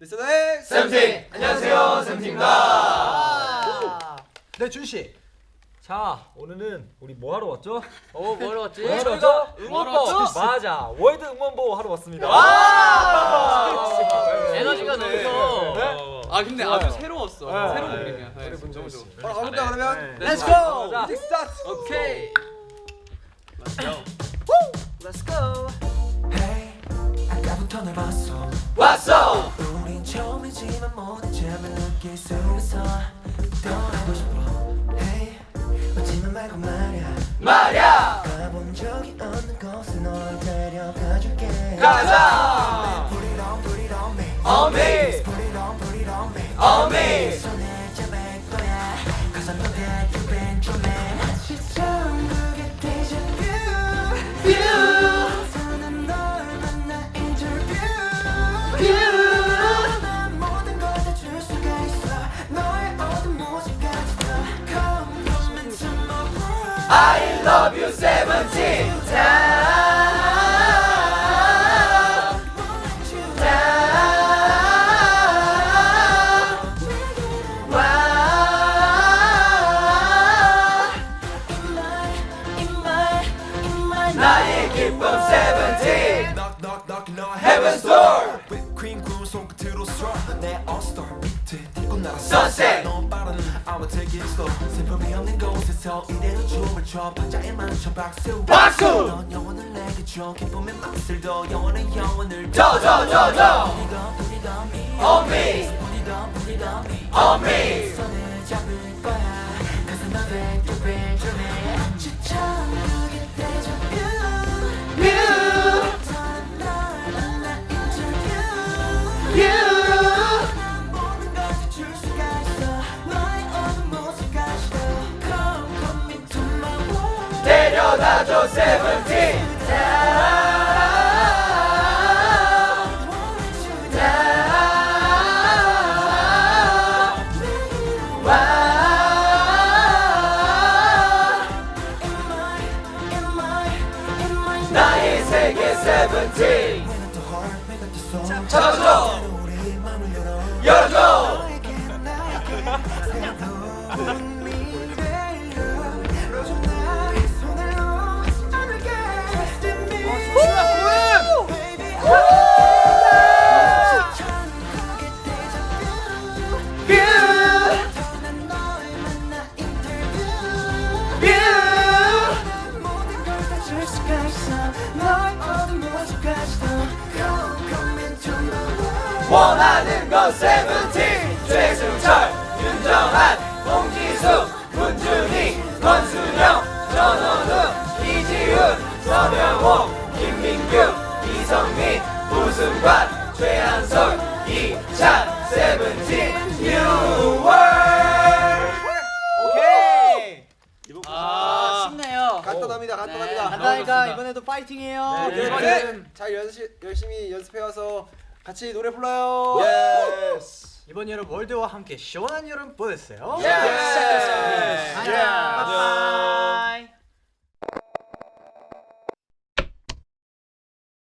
리스너의 세븐틴! 안녕하세요, 세븐틴입니다. 네, 준 씨. 자 오늘은 우리 뭐 하러 왔죠? 어, 뭐하러 왔지? 뭐 하러 왔죠? 응원법! 맞아 World 응원법 하러 왔습니다 에너지가 넘쳐. 네? 아 근데 좋아요. 아주 새로웠어. 네. 새로운 네. 그림이야. 네, 너무 좋아. 바로 가볼까 그러면? 네. Music start. 오케이. Let's go. 아까부터 널 봤어 왔어! 우린 처음이지만 모든 점을 느낄 수 있어 떠나고 싶어 Hey 웃지만 말고 말야 말야! I love you, seventeen! down, down. 와, 나의 기쁨, seventeen! Knock knock knock 너 Heaven's door! Whipped cream 손끝으로 straw 내 all-star 밑 날아 Sunset! 너무 빠른 I'ma take it slow 슬픔이 없는 곳에서 이대로 춤을 춰 박자에 맞춰 박수 박수! 넌 영혼을 내게 줘 기쁨의 맛을 더 영원의 영혼을 더, 더, 더, 더! Put it on me On me! 손을 잡을 거야 know that 나의 세계 세븐틴 잡아줘 원하는 건 세븐틴 최승철 윤정한 홍지수 문준희 권순영 전원우 이지훈 서명호 김민규 이성민 우승관 최한솔 이찬 세븐틴 뉴월 오케이. 아, 쉽네요 간단합니다. 간단합니다. 간단하니까 이번에도 파이팅해요 네, 이번에 잘 연습 열심히 연습해 와서 같이 노래 불러요. 예스 이번 여름 월드와 함께 시원한 여름 보냈어요. 예. 바이바이.